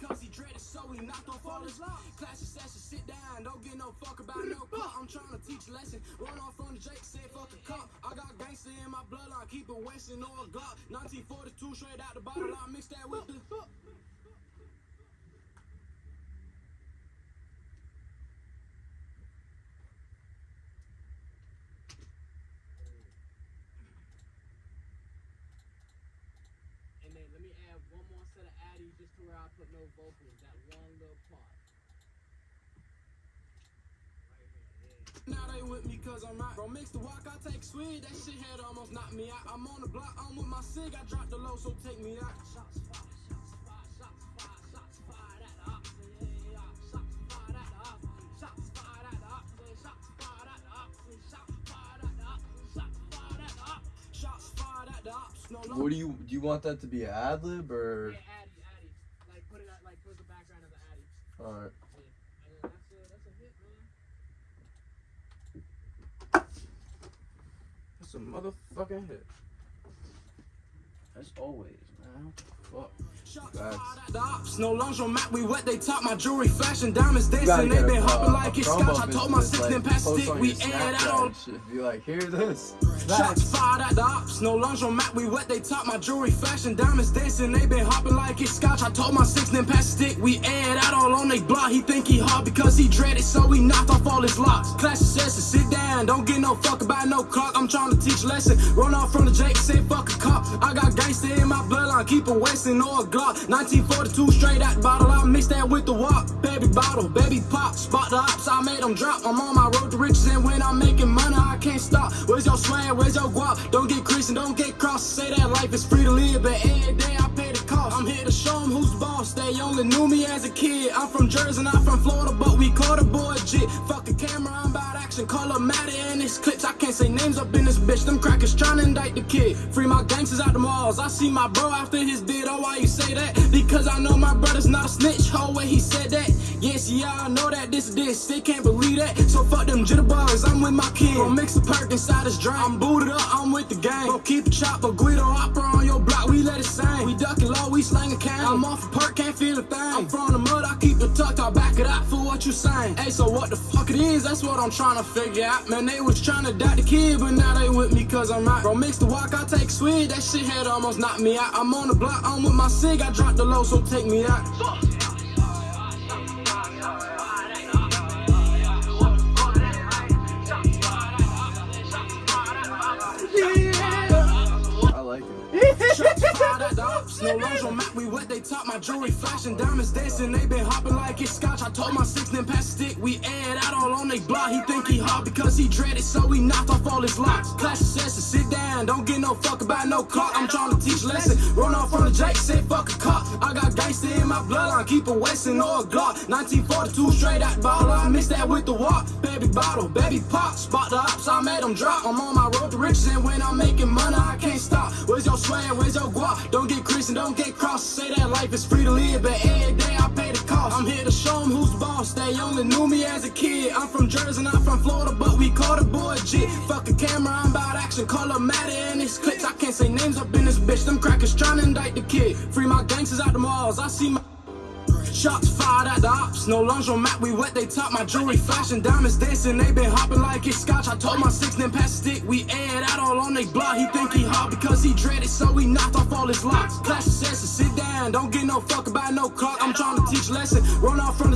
because he dreaded, so he knocked off all his locks. Classic session, sit down, don't get no fuck about no clock. I'm trying to teach a lesson. Run off from the Jake, said fuck a cop. I got gangster in my bloodline, keep it Wesson or a Glock. 1942, straight out the bottle, I mix that with the. And then let me add one more set of addies just to where I put no vocals. That one little part. Now they with me cause I'm out. Bro, mix the walk, I take sweet. That shit had almost knocked me out. I'm on the block, I'm with my cig. I dropped the low, so take me out. Shots fired, shots fired, shots fired, shots fired at the ops. Yeah, yeah, yeah. Shots fired at the ops. Shots fired at the ops. Shots fired at the ops. Shots fired at the ops. Shots fired at the ops. Shots fired at the ops. No longer. What do you do? You want that to be an ad lib or? Yeah, addy, addy. Like put it at, like put the background of the addy. All right. Yeah. And then that's a that's a. That's a motherfucking hit. As always, man. Fuck. Shots Facts. fired at the ops. No lingerie we wet, they top my jewelry, fashion, diamonds dancing. They been hopping like it's scotch. I told my six, then pass stick. We aired out. Be like, hear this. Shots fired at the ops, no lingerie we wet, they top my jewelry, fashion, diamonds dancing, they been hopping like it's scotch. I told my six, then pass stick, we aired out all on they block. He think he hard because he dreaded, so he knocked off all his locks. Classic session, sit down, don't get no fuck about no clock. I'm trying to teach lesson. Run off from the Jake, say fuck a cop. I got gangster in my bloodline, keep a Wesson or a Glock. 1942, straight out the bottle, I mix that with the walk. Baby bottle, baby pop, spot the ops, I made them drop. I'm on my road to riches, and when I'm making money, I can't stop. Where's your swag? Where's your guap? Don't get creasing, don't get cross. Say that life is free to live, but every day I pay the cost. I'm here to show 'em who's boss. They only knew me as a kid. I'm from Jersey, not from Florida, but we call the boy jit. Fuck the camera, I'm about action. Color matter clips. I can't say names up in this bitch. Them crackers tryna indict the kid. Free my gangsters out the malls. I see my bro after his bid. Oh, why you say that? Because I know my brother's not a snitch. Oh, way he said that. Yes, yeah, I know that this is this. They can't believe that. So fuck them jitterbugs. I'm with my kid. Gon' mix the perk inside his drink. I'm booted up. I'm with the gang. Gon' keep a chopper. Guido opera on your block. We let it sing. We ducking low. We slanging cane. I'm off a perk. Can't feel a thing. I'm from the mud. I keep it tucked. I'll back it up what you saying. Hey, so what the fuck it is? That's what I'm trying to figure out. Man, they was trying to doubt the kid, but now they with me cause I'm out. Bro, mix the walk. I take sweet. That shit had almost knocked me out. I'm on the block. I'm with my cig. I dropped the low, so take me out. I fired at the ops. No lingerie mat, we what they top my jewelry, flashing diamonds dancing. They been hopping like it's scotch. I told my six, then pass stick. We aired out all on they block. He think he hot because he dreaded, so he knocked off all his locks. Classic session, sit down, don't get no fuck about no clock. I'm trying to teach lesson. Run off from the Jake, my bloodline, keep a Wesson or a Glock. 1942, straight out bottle. I mix that with the walk. Baby bottle, baby pop, spot the ops. I made them drop. I'm on my road to riches, and when I'm making money, I can't stop. Where's your swag? Where's your guap? Don't get creasing, don't get cross. Say that life is free to live, but every day I pay They only knew me as a kid. I'm from Jersey, not from Florida, but we call the boy jit. Fuck a camera, I'm about action. Color matter and this clips. I can't say names up in this bitch. Them crackers tryna indict the kid. Free my gangsters out the malls. I see my. Shots fired at the ops, no lingerie mat, we wet, they top my jewelry, flashing diamonds dancing, they been hopping like it's scotch. I told my six, then pass stick, we aired out all on they block. He think he hot because he dreaded, so he knocked off all his locks. Classic session, sit down, don't get no fuck about no clock. I'm trying to teach lesson, run off from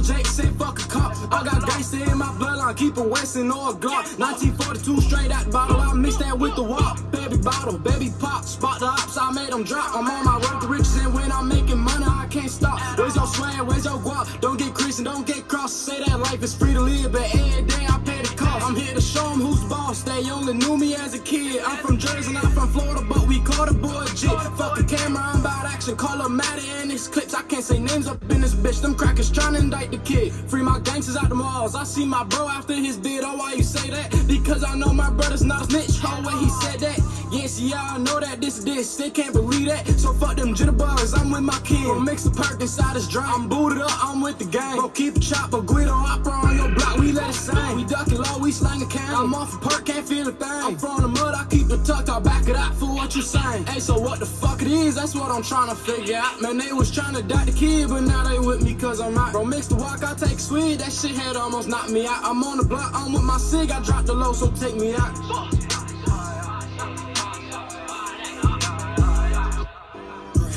keep a Wesson or a Glock. 1942, straight out the bottle, I mix that with the walk. Baby bottle, baby pop, spot the ops, I made them drop. I'm on my road to riches, and when I'm making money, I can't stop. Where's your swag? Where's your guap? Don't get creasing, don't get cross. Say that life is free to live, but every day I pay the cost. I'm here to show 'em who's boss. They only knew me as a kid. I'm from Jersey, not from Florida, but we call the boy jit. Fuck the camera, I'm action. Color matter in this clips. I can't say names up in this bitch. Them crackers tryna indict the kid. Free my gangsters out the malls. I see my bro after his bid. Oh, why you say that? Because I know my brother's not a snitch. Oh, way he said that. Yes, I know that this is this. They can't believe that. So fuck them jitterbugs, I'm with my kin. Bro, mix the perk inside this drum. I'm booted up, I'm with the gang. Bro, keep a chopper, Guido opera on your block, we let it sing. We ducking low, we slanging can. I'm off a perk, can't feel a thing. I'm from the mud, I keep the tuck, I'll back it up for what you saying. Hey, so what the fuck it is? That's what I'm trying to figure out. Man, they was trying to die the kid, but now they with me cause I'm out. Bro, mix the walk, I take sweet. That shit had almost knocked me out. I'm on the block, I'm with my cig, I dropped the low, so take me out.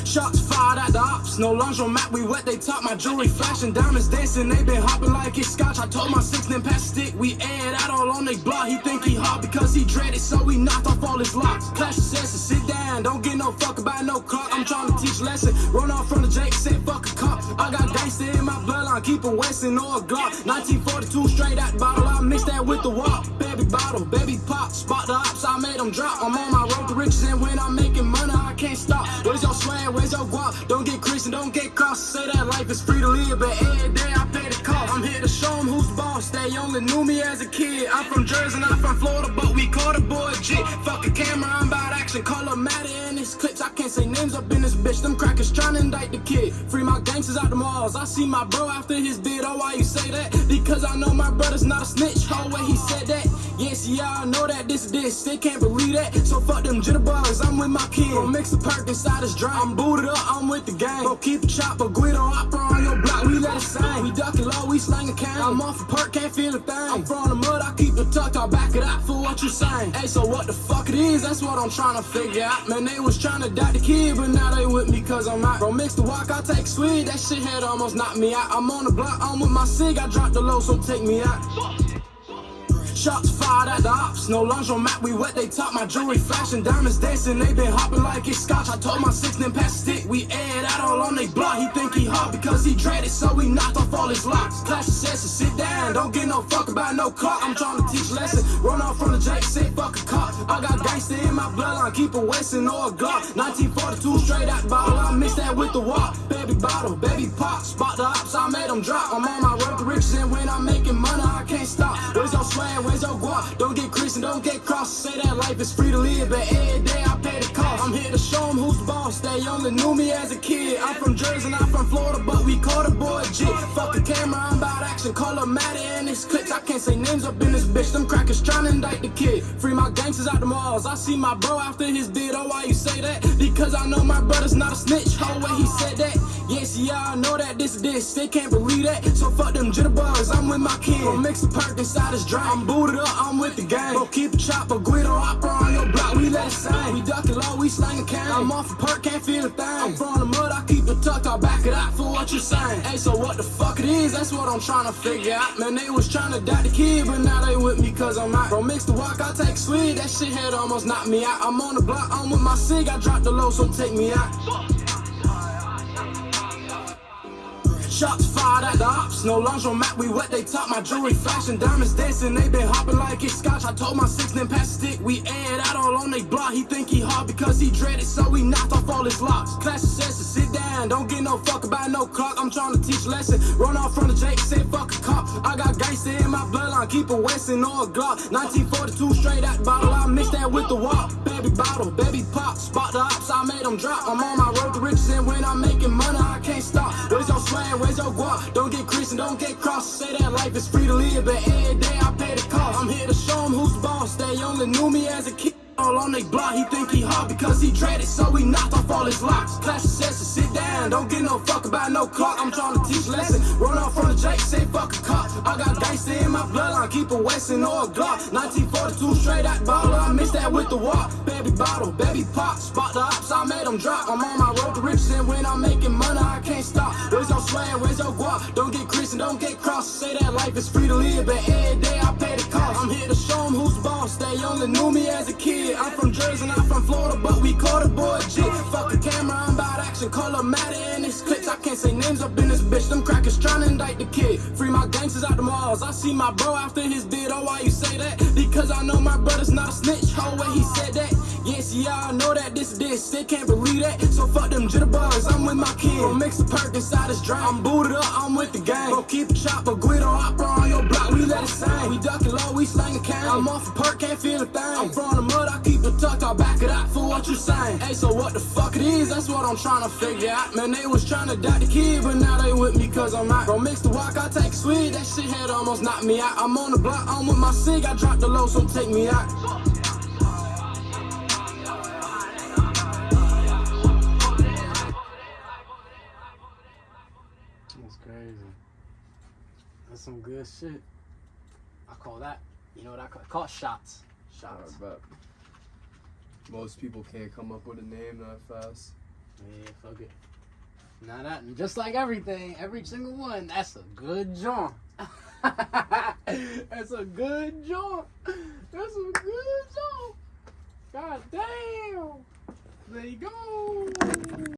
Shots fired at the ops, no map, we wet, they top my jewelry flashing, diamonds dancing, they been hopping like it's scotch. I told my six then pass stick, we aired out all on they block. He think he hot because he dreaded, so he knocked off all his locks. Clash senses, sit down, don't get no fuck about no clock. I'm trying to teach lesson, run off from the Jake, said fuck a cop. I got gangster in my bloodline, keep a Wesson or a Glock. 1942 straight out the bottle, I mix that with the walk. Baby bottle, baby pop, spot the ops, I made them drop. I'm on my road to riches, and when I'm making money, I can't stop. Where's your swag? Where's your guap? Don't get creased and don't get cross. Say that life is free to live, but every day I pay the cost. I'm here to show them who's boss. They only knew me as a kid. I'm from Jersey, not from Florida, but we call the boy G. Fuck a camera, I'm about action. Color matter in this clips. I can't say names up in this bitch. Them crackers trying to indict the kid. Free my gangsters out the malls. I see my bro after his bid. Oh, why you say that? Because I know my brother's not a snitch. Oh, way he said that. Yes, yeah, I know that this is this. They can't believe that. So fuck them jitterbugs. I'm with my kid. Bro, mix the perk inside his drum. I'm booted up, I'm with the gang. Bro, keep a chopper, Guido opera on your block. We let it sing. We ducking low, we slanging can. I'm off a perk, can't feel a thing. I'm from the mud, I keep the tuck. I'll back it up for what you saying. Hey, so what the fuck it is? That's what I'm trying to figure out. Man, they was trying to die the kid, but now they with me cause I'm out. Bro, mix the walk, I take sweet. That shit had almost knocked me out. I'm on the block, I'm with my cig. I dropped the low, so take me out. Shots fired at the ops, no lunge on map, we wet, they top my jewelry flashing, diamonds dancing, they been hopping like it's scotch. I told my six then pass stick, we aired out all on they block. He think he hot because he dreaded, so he knocked off all his locks. Clash senses, sit down, don't get no fuck about no clock. I'm trying to teach lesson, run off from the Jake, say fuck a. I got gangster in my bloodline, keep a Wesson or a Glock. 1942 straight out bottle, I mix that with the walk. Baby bottle, baby pop, spot the ops, I made them drop. I'm on my road to riches, and when I'm making money, I can't stop. Where's your swag? Where's your guap? Don't get creased and don't get cross. Say that life is free to live, but every day I pay the cost. I'm here to who's boss. They only knew me as a kid. I'm from Jersey, not from Florida, but we call the boy G. Fuck the camera, I'm about action. Color matter and this clips. I can't say names up in this bitch. Them crackers trying to indict the kid. Free my gangsters out the malls. I see my bro after his bid. Oh, why you say that? Because I know my brother's not a snitch. Oh, way he said that. Yes, I know that this this. They can't believe that. So fuck them jitterbugs. I'm with my kid. Mix the perk inside his drum. I'm booted up, I'm with the gang. Bro, keep a chopper, Guido opera on your block. We let it sing. We ducking low, we slanging can. I'm off a perk, can't feel a thing. I'm from the mud, I keep the tuck. I'll back it up for what you saying. Hey, so what the fuck it is? That's what I'm trying to figure out. Man, they was trying to die the kid, but now they with me cause I'm out. Bro, mix the walk, I take sweet. That shit had almost knocked me out. I'm on the block, I'm with my cig. I dropped the low, so take me out. Shots fired at the ops, no map, we wet, they top my jewelry flashing, diamonds dancing, they been hopping like it's scotch. I told my six then pass stick, we aired out all on they block. He think he hard because he dreaded, so he knocked off all his locks. Clash of senses, sit down, don't get no fuck about no clock. I'm trying to teach lesson, run off from the Jake, say fuck a cop. I got gangster in my bloodline, keep a Wesson or a Glock. 1942 straight out bottle, I mix that with the walk. Baby bottle, baby pop, spot the ops, I made them drop. I'm on my road to riches, and when I'm making money, Your guap? Don't get Christian, don't get cross. Say that life is free to live, but every day I pay the cost. I'm here to show them who's boss. They only knew me as a kid. All on they block, he think he hot because he dreaded, so he knocked off all his locks. Clash don't get no fuck about no clock. I'm trying to teach lesson, run off from the Jake, say fuck a cop. I got gangster in my bloodline, keep a Wesson or a Glock. 1942 straight out bottle, I mix that with the walk. Baby bottle, baby pop, spot the ops, I made them drop. I'm on my road to riches, and when I'm making money, I can't stop. Where's your swag, where's your guap? Don't get Christian, don't get cross. Say that life is free to live, but every day I pay the cost. I'm here to show them who's boss. They only knew me as a kid. I'm from Jersey, not from Florida, but we call malls. I see my bro after his bid. Oh, why you say that? Because I know my brother's not a snitch. Oh, way he said that. Yes, yeah, I know that this this. They can't believe that. So fuck them jitterbugs. I'm with my kid. Bro, mix the perk inside his drum. I'm booted up, I'm with the gang. Bro, keep a chopper, Guido opera on your block. We let it sing. We ducking low, we slanging can. I'm off a perk, can't feel a thing. I'm from the mud, I keep the tuck. I'll back it up for what you saying? Hey, so what the fuck it is? That's what I'm trying to figure out. Man, they was trying to die the kid, but now they with me cause I'm out. Bro, mix the walk, I take sweet. That shit had almost knocked me out. I'm on the block, I'm with my cig. I dropped the low, so take me out. Some good shit. I call that. You know what I call? I call it shots. Shots. I bet. Most people can't come up with a name that fast. Yeah, fuck it. Now that, just like everything, every single one, that's a good joint. that's a good joint. That's a good joint. God damn. There you go.